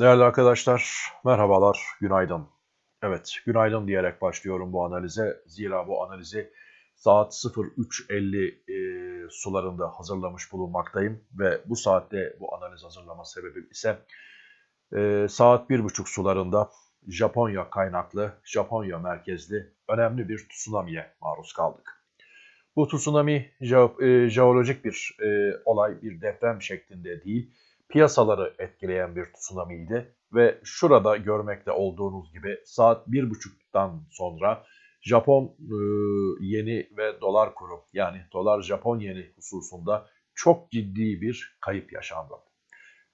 Değerli arkadaşlar, merhabalar, günaydın. Evet, günaydın diyerek başlıyorum bu analize. Zira bu analizi saat 03.50 e, sularında hazırlamış bulunmaktayım. Ve bu saatte bu analiz hazırlama sebebim ise e, saat 1.30 sularında Japonya kaynaklı, Japonya merkezli önemli bir tsunami'ye maruz kaldık. Bu tsunami e, jeolojik bir e, olay, bir deprem şeklinde değil, piyasaları etkileyen bir tsunami'ydi. Ve şurada görmekte olduğunuz gibi saat 1.30'dan sonra Japon e, yeni ve dolar kuru yani dolar Japon yeni hususunda çok ciddi bir kayıp yaşandı.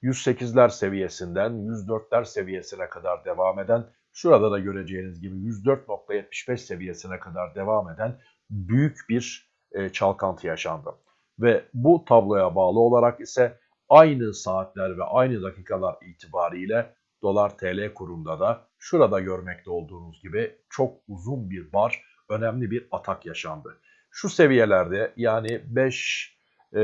108'ler seviyesinden 104'ler seviyesine kadar devam eden, şurada da göreceğiniz gibi 104.75 seviyesine kadar devam eden büyük bir e, çalkantı yaşandı. Ve bu tabloya bağlı olarak ise aynı saatler ve aynı dakikalar itibariyle dolar TL kurunda da şurada görmekte olduğunuz gibi çok uzun bir bar, önemli bir atak yaşandı. Şu seviyelerde yani 5 e,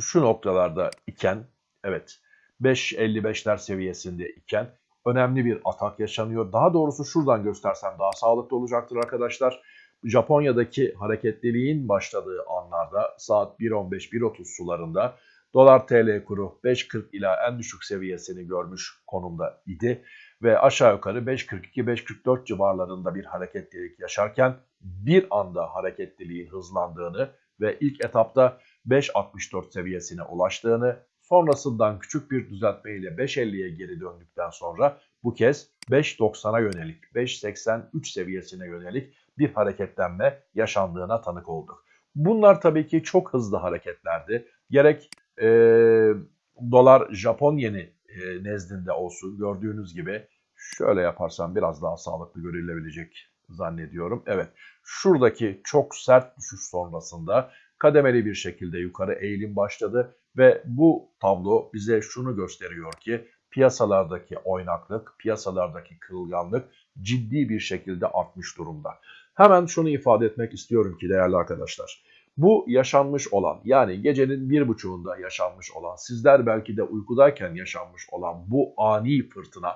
şu noktalarda iken evet 5.55'ler seviyesinde iken önemli bir atak yaşanıyor. Daha doğrusu şuradan göstersem daha sağlıklı olacaktır arkadaşlar. Japonya'daki hareketliliğin başladığı anlarda saat 1.15-1.30 sularında dolar TL kuru 5.40 ila en düşük seviyesini görmüş konumda idi ve aşağı yukarı 5.42-5.44 civarlarında bir hareketlilik yaşarken bir anda hareketliliğin hızlandığını ve ilk etapta 5.64 seviyesine ulaştığını, sonrasından küçük bir düzeltme ile 5.50'ye geri döndükten sonra bu kez 5.90'a yönelik, 5.83 seviyesine yönelik bir hareketlenme yaşandığına tanık olduk. Bunlar tabii ki çok hızlı hareketlerdi. Gerek e, dolar Japon yeni e, nezdinde olsun gördüğünüz gibi şöyle yaparsam biraz daha sağlıklı görülebilecek zannediyorum. Evet şuradaki çok sert düşüş sonrasında kademeli bir şekilde yukarı eğilim başladı ve bu tablo bize şunu gösteriyor ki piyasalardaki oynaklık, piyasalardaki kırılganlık ciddi bir şekilde artmış durumda. Hemen şunu ifade etmek istiyorum ki değerli arkadaşlar. Bu yaşanmış olan yani gecenin bir buçuğunda yaşanmış olan sizler belki de uykudayken yaşanmış olan bu ani fırtına,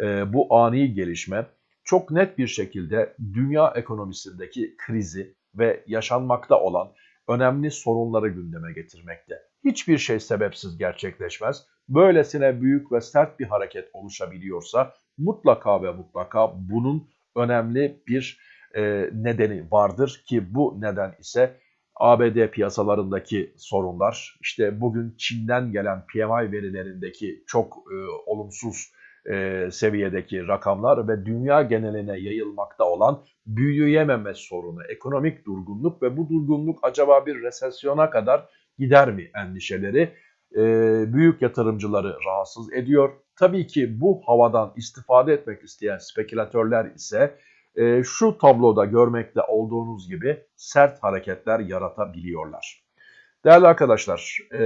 e, bu ani gelişme çok net bir şekilde dünya ekonomisindeki krizi ve yaşanmakta olan önemli sorunları gündeme getirmekte. Hiçbir şey sebepsiz gerçekleşmez. Böylesine büyük ve sert bir hareket oluşabiliyorsa mutlaka ve mutlaka bunun önemli bir e, nedeni vardır ki bu neden ise ABD piyasalarındaki sorunlar, işte bugün Çin'den gelen PMI verilerindeki çok e, olumsuz e, seviyedeki rakamlar ve dünya geneline yayılmakta olan büyüyememe sorunu, ekonomik durgunluk ve bu durgunluk acaba bir resesyona kadar gider mi endişeleri e, büyük yatırımcıları rahatsız ediyor. Tabii ki bu havadan istifade etmek isteyen spekülatörler ise e, şu tabloda görmekte olduğunuz gibi sert hareketler yaratabiliyorlar. Değerli arkadaşlar, e,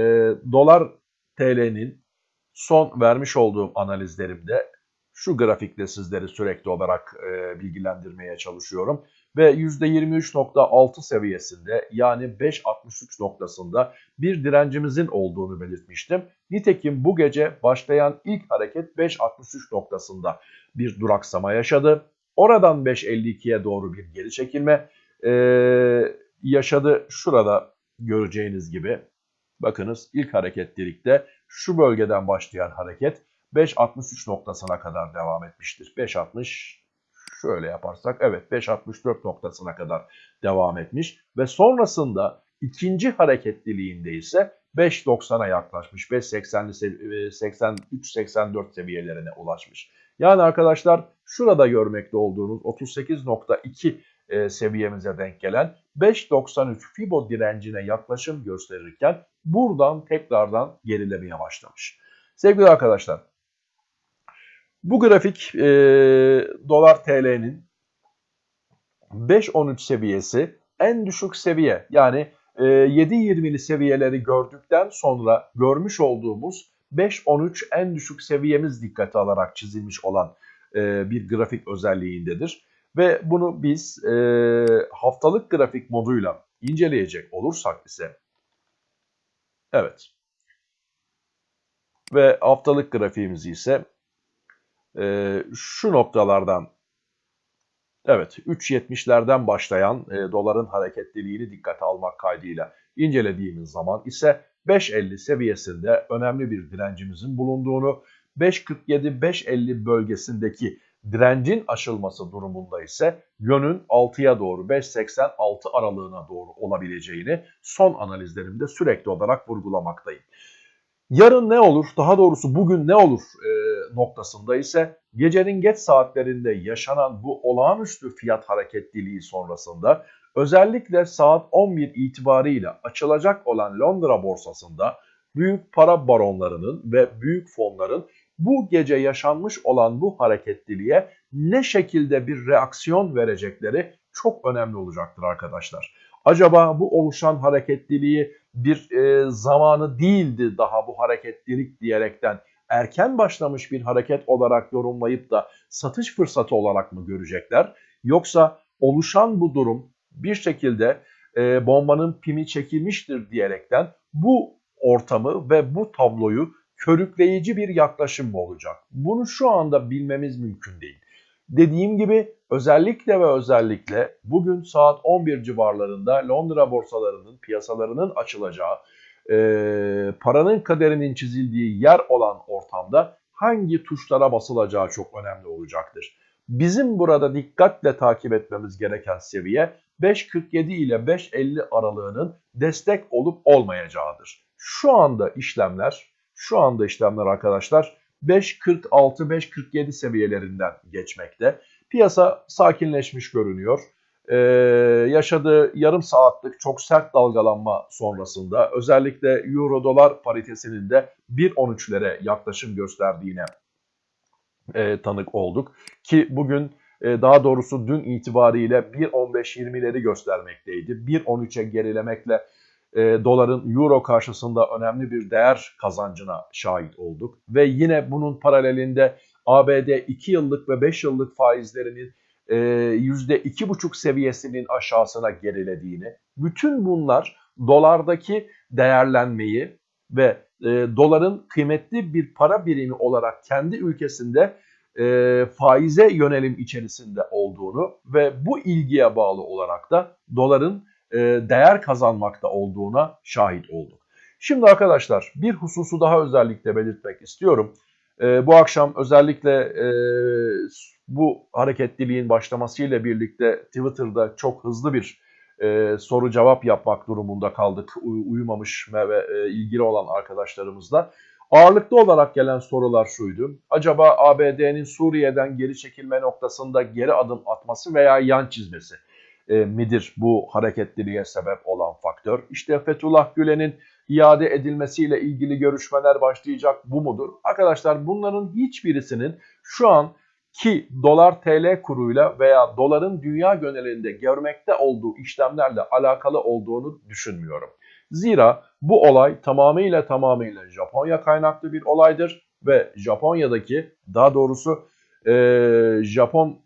dolar TL'nin son vermiş olduğum analizlerimde şu grafikte sizleri sürekli olarak e, bilgilendirmeye çalışıyorum. Ve %23.6 seviyesinde yani 5.63 noktasında bir direncimizin olduğunu belirtmiştim. Nitekim bu gece başlayan ilk hareket 5.63 noktasında bir duraksama yaşadı. Oradan 5.52'ye doğru bir geri çekilme e, yaşadı. Şurada göreceğiniz gibi bakınız ilk hareketlilikte şu bölgeden başlayan hareket 5.63 noktasına kadar devam etmiştir. 5.60 şöyle yaparsak evet 5.64 noktasına kadar devam etmiş ve sonrasında ikinci hareketliliğinde ise 5.90'a yaklaşmış. 5.80'li 83-84 seviyelerine ulaşmış. Yani arkadaşlar şurada görmekte olduğunuz 38.2 e, seviyemize denk gelen 5.93 Fibo direncine yaklaşım gösterirken buradan tekrardan gerilemeye başlamış. Sevgili arkadaşlar bu grafik e, dolar TL'nin 5.13 seviyesi en düşük seviye yani e, 7.20'li seviyeleri gördükten sonra görmüş olduğumuz 5.13 en düşük seviyemiz dikkate alarak çizilmiş olan e, bir grafik özelliğindedir. Ve bunu biz e, haftalık grafik moduyla inceleyecek olursak ise evet Ve haftalık grafiğimizi ise e, şu noktalardan evet 3.70'lerden başlayan e, doların hareketliliğini dikkate almak kaydıyla incelediğimiz zaman ise 5.50 seviyesinde önemli bir direncimizin bulunduğunu 5.47-5.50 bölgesindeki direncin aşılması durumunda ise yönün 6'ya doğru 5.86 aralığına doğru olabileceğini son analizlerimde sürekli olarak vurgulamaktayım. Yarın ne olur, daha doğrusu bugün ne olur e, noktasında ise gecenin geç saatlerinde yaşanan bu olağanüstü fiyat hareketliliği sonrasında özellikle saat 11 itibariyle açılacak olan Londra borsasında büyük para baronlarının ve büyük fonların bu gece yaşanmış olan bu hareketliliğe ne şekilde bir reaksiyon verecekleri çok önemli olacaktır arkadaşlar. Acaba bu oluşan hareketliliği bir e, zamanı değildi daha bu hareketlilik diyerekten erken başlamış bir hareket olarak yorumlayıp da satış fırsatı olarak mı görecekler? Yoksa oluşan bu durum bir şekilde e, bombanın pimi çekilmiştir diyerekten bu ortamı ve bu tabloyu körükleyici bir yaklaşım mı olacak? Bunu şu anda bilmemiz mümkün değil. Dediğim gibi özellikle ve özellikle bugün saat 11 civarlarında Londra borsalarının piyasalarının açılacağı, e, paranın kaderinin çizildiği yer olan ortamda hangi tuşlara basılacağı çok önemli olacaktır. Bizim burada dikkatle takip etmemiz gereken seviye 5.47 ile 5.50 aralığının destek olup olmayacağıdır. Şu anda işlemler, şu anda işlemler arkadaşlar 5.46-5.47 seviyelerinden geçmekte. Piyasa sakinleşmiş görünüyor. Ee, yaşadığı yarım saatlik çok sert dalgalanma sonrasında özellikle euro dolar paritesinin de 1.13'lere yaklaşım gösterdiğine e, tanık olduk. Ki bugün daha doğrusu dün itibariyle 1.15-20'leri göstermekteydi. 1.13'e gerilemekle e, doların euro karşısında önemli bir değer kazancına şahit olduk. Ve yine bunun paralelinde ABD 2 yıllık ve 5 yıllık faizlerinin e, %2,5 seviyesinin aşağısına gerilediğini, bütün bunlar dolardaki değerlenmeyi ve e, doların kıymetli bir para birimi olarak kendi ülkesinde e, faize yönelim içerisinde olduğunu ve bu ilgiye bağlı olarak da doların e, değer kazanmakta olduğuna şahit olduk. Şimdi arkadaşlar bir hususu daha özellikle belirtmek istiyorum. E, bu akşam özellikle e, bu hareketliliğin başlamasıyla birlikte Twitter'da çok hızlı bir e, soru cevap yapmak durumunda kaldık uyumamış ve e, ilgili olan arkadaşlarımızla. Ağırlıklı olarak gelen sorular şuydu. Acaba ABD'nin Suriye'den geri çekilme noktasında geri adım atması veya yan çizmesi e, midir bu hareketliliğe sebep olan faktör? İşte Fethullah Gülen'in iade edilmesiyle ilgili görüşmeler başlayacak bu mudur? Arkadaşlar bunların hiçbirisinin şu an ki dolar TL kuruyla veya doların dünya genelinde görmekte olduğu işlemlerle alakalı olduğunu düşünmüyorum. Zira bu olay tamamıyla tamamıyla Japonya kaynaklı bir olaydır ve Japonya'daki daha doğrusu e, Japon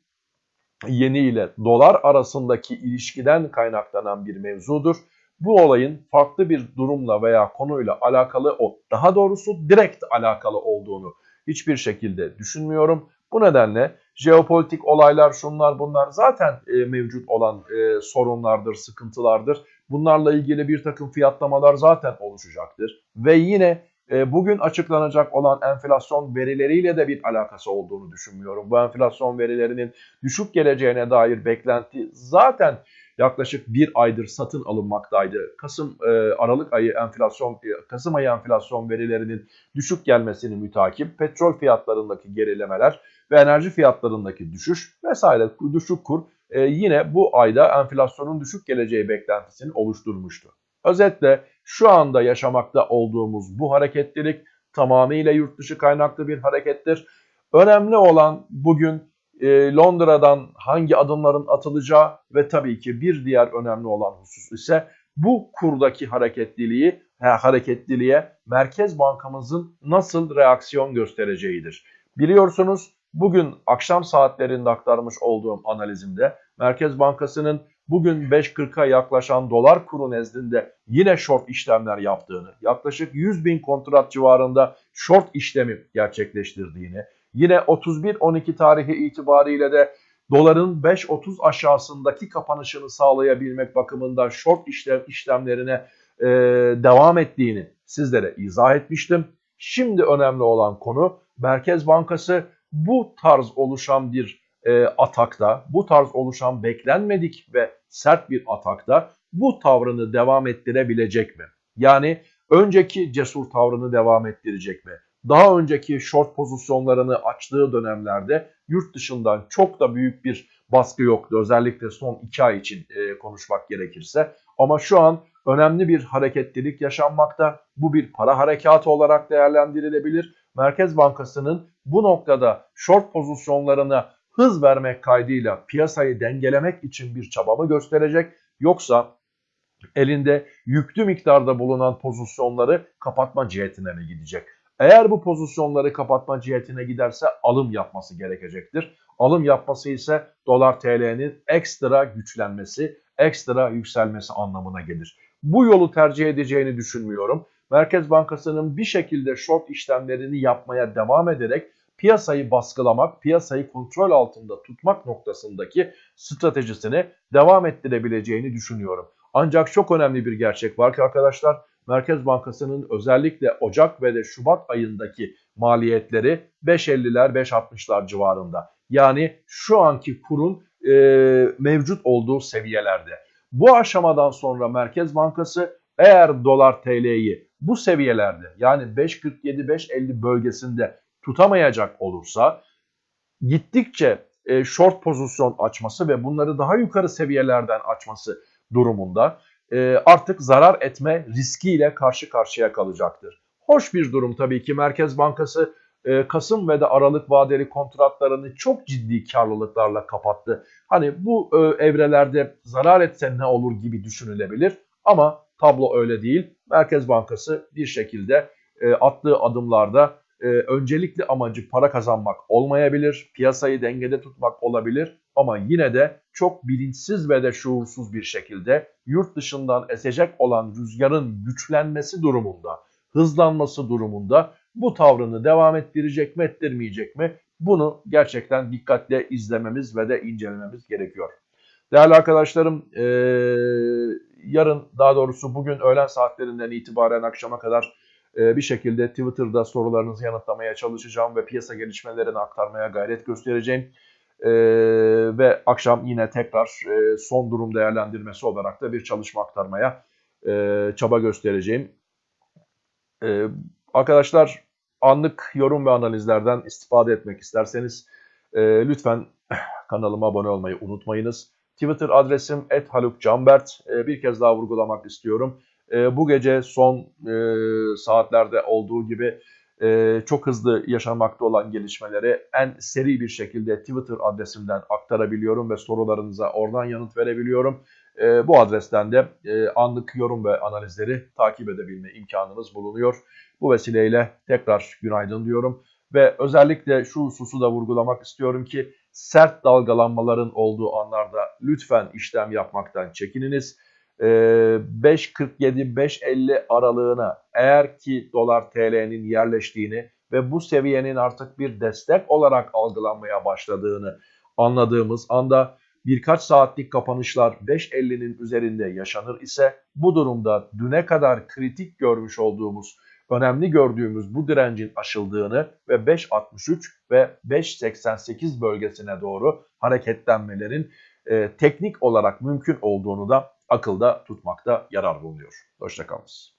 yeni ile dolar arasındaki ilişkiden kaynaklanan bir mevzudur. Bu olayın farklı bir durumla veya konuyla alakalı o daha doğrusu direkt alakalı olduğunu hiçbir şekilde düşünmüyorum. Bu nedenle jeopolitik olaylar şunlar bunlar zaten e, mevcut olan e, sorunlardır, sıkıntılardır. Bunlarla ilgili bir takım fiyatlamalar zaten oluşacaktır. Ve yine e, bugün açıklanacak olan enflasyon verileriyle de bir alakası olduğunu düşünmüyorum. Bu enflasyon verilerinin düşük geleceğine dair beklenti zaten yaklaşık bir aydır satın alınmaktaydı. Kasım e, Aralık ayı enflasyon e, Kasım ayı enflasyon verilerinin düşük gelmesini mütakip petrol fiyatlarındaki gerilemeler ve enerji fiyatlarındaki düşüş vesaire düşük kur e, yine bu ayda enflasyonun düşük geleceği beklentisini oluşturmuştu. Özetle şu anda yaşamakta olduğumuz bu hareketlilik tamamıyla yurt dışı kaynaklı bir harekettir. Önemli olan bugün e, Londra'dan hangi adımların atılacağı ve tabii ki bir diğer önemli olan husus ise bu kurdaki hareketliliği hareketliliğe Merkez Bankamızın nasıl reaksiyon göstereceğidir. Biliyorsunuz bugün akşam saatlerinde aktarmış olduğum analizimde Merkez Bankası'nın bugün 5.40'a yaklaşan dolar kuru nezdinde yine short işlemler yaptığını, yaklaşık 100 bin kontrat civarında short işlemi gerçekleştirdiğini, yine 31-12 tarihi itibariyle de doların 5.30 aşağısındaki kapanışını sağlayabilmek bakımından short işlem işlemlerine e, devam ettiğini sizlere izah etmiştim. Şimdi önemli olan konu Merkez Bankası bu tarz oluşan bir e, atakta, bu tarz oluşan beklenmedik ve sert bir atakta bu tavrını devam ettirebilecek mi? Yani önceki cesur tavrını devam ettirecek mi? Daha önceki short pozisyonlarını açtığı dönemlerde yurt dışından çok da büyük bir baskı yoktu. Özellikle son 2 ay için e, konuşmak gerekirse. Ama şu an önemli bir hareketlilik yaşanmakta. Bu bir para harekatı olarak değerlendirilebilir. Merkez Bankası'nın bu noktada short pozisyonlarına hız vermek kaydıyla piyasayı dengelemek için bir çabamı gösterecek. Yoksa elinde yüklü miktarda bulunan pozisyonları kapatma cihetine mi gidecek? Eğer bu pozisyonları kapatma cihetine giderse alım yapması gerekecektir. Alım yapması ise dolar TL'nin ekstra güçlenmesi, ekstra yükselmesi anlamına gelir. Bu yolu tercih edeceğini düşünmüyorum. Merkez Bankası'nın bir şekilde short işlemlerini yapmaya devam ederek piyasayı baskılamak, piyasayı kontrol altında tutmak noktasındaki stratejisini devam ettirebileceğini düşünüyorum. Ancak çok önemli bir gerçek var ki arkadaşlar Merkez Bankası'nın özellikle Ocak ve de Şubat ayındaki maliyetleri 5.50'ler 5.60'lar civarında. Yani şu anki kurun e, mevcut olduğu seviyelerde. Bu aşamadan sonra Merkez Bankası eğer dolar TL'yi bu seviyelerde yani 5.47-5.50 bölgesinde tutamayacak olursa gittikçe e, short pozisyon açması ve bunları daha yukarı seviyelerden açması durumunda e, artık zarar etme riskiyle karşı karşıya kalacaktır. Hoş bir durum tabii ki Merkez Bankası e, Kasım ve de Aralık vadeli kontratlarını çok ciddi karlılıklarla kapattı. Hani bu e, evrelerde zarar etse ne olur gibi düşünülebilir ama tablo öyle değil. Merkez Bankası bir şekilde e, attığı adımlarda e, öncelikli amacı para kazanmak olmayabilir, piyasayı dengede tutmak olabilir ama yine de çok bilinçsiz ve de şuursuz bir şekilde yurt dışından esecek olan rüzgarın güçlenmesi durumunda, hızlanması durumunda bu tavrını devam ettirecek mi ettirmeyecek mi bunu gerçekten dikkatle izlememiz ve de incelememiz gerekiyor. Değerli arkadaşlarım ee, yarın daha doğrusu bugün öğlen saatlerinden itibaren akşama kadar e, bir şekilde Twitter'da sorularınızı yanıtlamaya çalışacağım ve piyasa gelişmelerini aktarmaya gayret göstereceğim. E, ve akşam yine tekrar e, son durum değerlendirmesi olarak da bir çalışma aktarmaya çaba göstereceğim. Arkadaşlar anlık yorum ve analizlerden istifade etmek isterseniz lütfen kanalıma abone olmayı unutmayınız. Twitter adresim @halukcanbert. E, bir kez daha vurgulamak istiyorum. E, bu gece son e, saatlerde olduğu gibi e, çok hızlı yaşanmakta olan gelişmeleri en seri bir şekilde Twitter adresimden aktarabiliyorum ve sorularınıza oradan yanıt verebiliyorum. E, bu adresten de e, anlık yorum ve analizleri takip edebilme imkanınız bulunuyor. Bu vesileyle tekrar günaydın diyorum ve özellikle şu hususu da vurgulamak istiyorum ki sert dalgalanmaların olduğu anlarda lütfen işlem yapmaktan çekininiz. 5.47-5.50 ee, aralığına eğer ki dolar TL'nin yerleştiğini ve bu seviyenin artık bir destek olarak algılanmaya başladığını anladığımız anda birkaç saatlik kapanışlar 5.50'nin üzerinde yaşanır ise bu durumda düne kadar kritik görmüş olduğumuz, önemli gördüğümüz bu direncin aşıldığını ve 5.63 ve 5.88 bölgesine doğru hareketlenmelerin e, teknik olarak mümkün olduğunu da akılda tutmakta yarar bulunuyor. Hoşçakalınız.